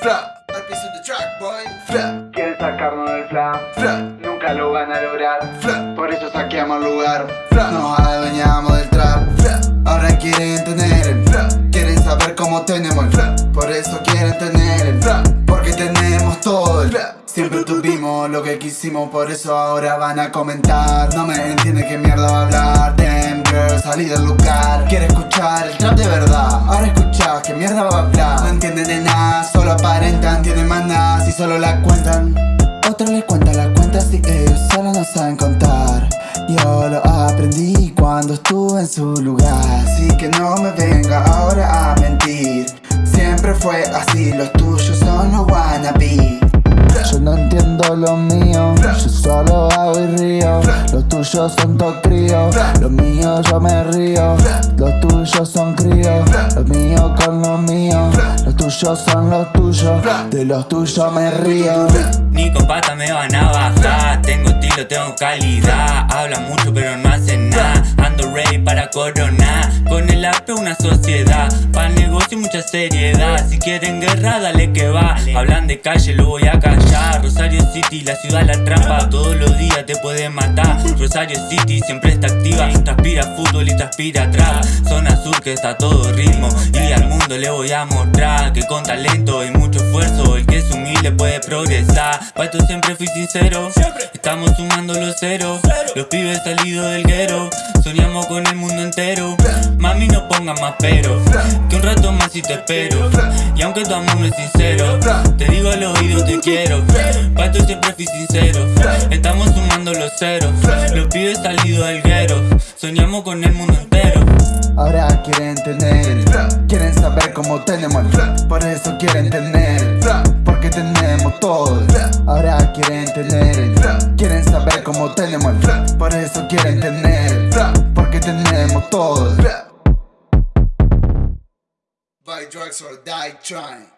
Fra, al piso de track, boy. Quieren sacarnos del fra. Fra, nunca lo van a lograr. Fra, por eso saqueamos el lugar. Fra, nos adueñamos del trap. Fra, ahora quieren tener el fra. Quieren saber cómo tenemos el fra. Por eso quieren tener el fra. Porque tenemos todo el fra. Siempre tuvimos lo que quisimos, por eso ahora van a comentar. No me entienden qué mierda va a hablar. Damn girl, salí del lugar. Quiere escuchar aparentan Tienen nada si solo la cuentan. Otros les cuentan las cuentas y ellos solo no saben contar. Yo lo aprendí cuando estuve en su lugar. Así que no me venga ahora a mentir. Siempre fue así, los tuyos son los wannabe. Yo no entiendo lo mío, yo solo hago y río. Los tuyos son todo crío, los míos yo me río. Los tuyos son críos, los míos con los míos Los tuyos son los tuyos, de los tuyos me río. Ni con pata me van a bajar, tengo estilo, tengo calidad. Habla mucho pero no hace coronar Con el arte una sociedad, para negocio mucha seriedad. Si quieren guerra dale que va, hablan de calle lo voy a callar. Rosario City, la ciudad la trampa Todos los días te pueden matar. Rosario City siempre está activa. Transpira fútbol y transpira atrás Zona sur que está todo ritmo. Y al mundo le voy a mostrar Que con talento y mucho esfuerzo El que es humilde puede progresar. Pa' esto siempre fui sincero Estamos sumando los ceros. Los pibes salidos del guero Soñamos con el mundo entero. Mami no ponga más pero Que un rato más y te espero. Y aunque tu amor no es sincero Te digo al oído te quiero. Pa' esto siempre fui sincero Estamos sumando los ceros. Los pibes salidos del guero Soñamos con el mundo entero Ahora quieren tener Quieren saber cómo tenemos. Por eso quieren tener Porque tenemos todo. Ahora quieren tener Quieren saber cómo tenemos. Por eso quieren tener Porque tenemos todo. Buy drugs or die trying